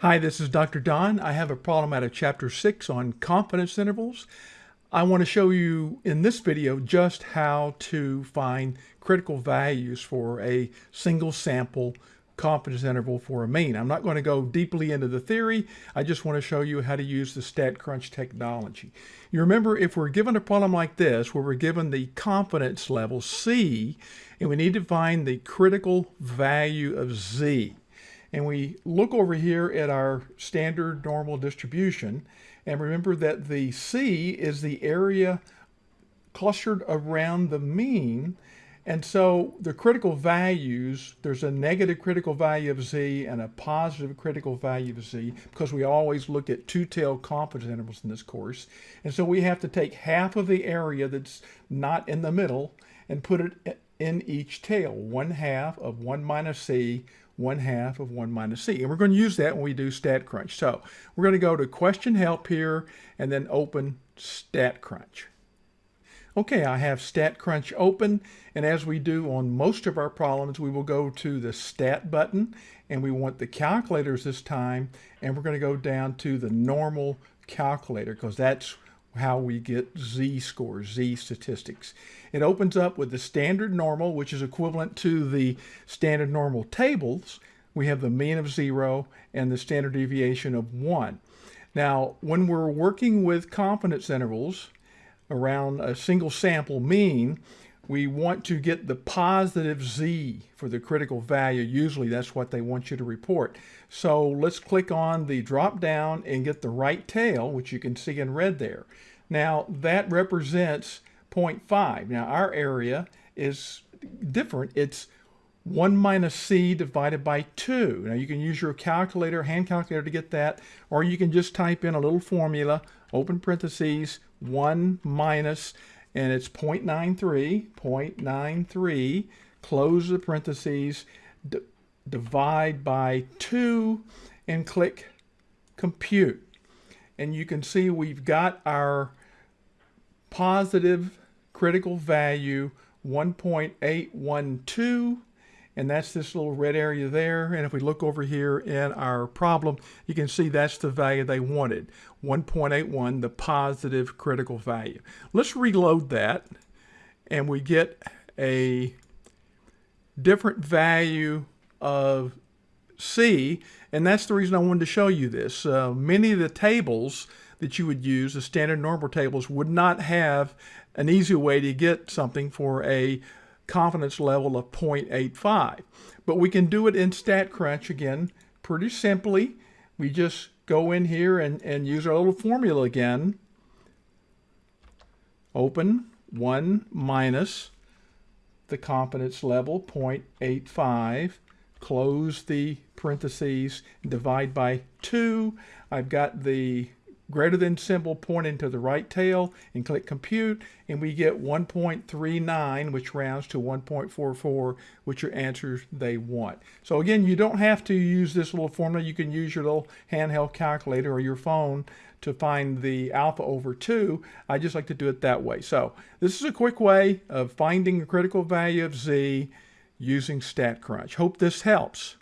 Hi, this is Dr. Don. I have a problem out of chapter 6 on confidence intervals. I want to show you in this video just how to find critical values for a single sample confidence interval for a mean. I'm not going to go deeply into the theory. I just want to show you how to use the StatCrunch technology. You remember if we're given a problem like this where we're given the confidence level C and we need to find the critical value of Z and we look over here at our standard normal distribution and remember that the C is the area clustered around the mean and so the critical values, there's a negative critical value of z and a positive critical value of z because we always look at two-tailed confidence intervals in this course. And so we have to take half of the area that's not in the middle and put it in each tail. One half of 1 minus c, one half of 1 minus c. And we're going to use that when we do StatCrunch. So we're going to go to question help here and then open StatCrunch. Okay, I have StatCrunch open, and as we do on most of our problems, we will go to the Stat button, and we want the calculators this time, and we're going to go down to the normal calculator, because that's how we get z-scores, z-statistics. It opens up with the standard normal, which is equivalent to the standard normal tables. We have the mean of zero and the standard deviation of one. Now, when we're working with confidence intervals, around a single sample mean, we want to get the positive z for the critical value. Usually that's what they want you to report. So let's click on the drop down and get the right tail, which you can see in red there. Now that represents 0.5. Now our area is different. It's 1 minus c divided by 2. Now you can use your calculator, hand calculator to get that, or you can just type in a little formula, open parentheses, 1 minus, and it's 0.93, 0.93, close the parentheses, divide by 2, and click compute. And you can see we've got our positive critical value 1.812 and that's this little red area there. And if we look over here in our problem, you can see that's the value they wanted, 1.81, the positive critical value. Let's reload that, and we get a different value of C, and that's the reason I wanted to show you this. Uh, many of the tables that you would use, the standard normal tables, would not have an easy way to get something for a confidence level of 0.85. But we can do it in StatCrunch again pretty simply. We just go in here and, and use our little formula again. Open 1 minus the confidence level, 0.85. Close the parentheses, divide by 2. I've got the greater than symbol pointing to the right tail and click compute and we get 1.39 which rounds to 1.44 which are answers they want. So again you don't have to use this little formula you can use your little handheld calculator or your phone to find the alpha over 2. I just like to do it that way. So this is a quick way of finding the critical value of z using StatCrunch. Hope this helps.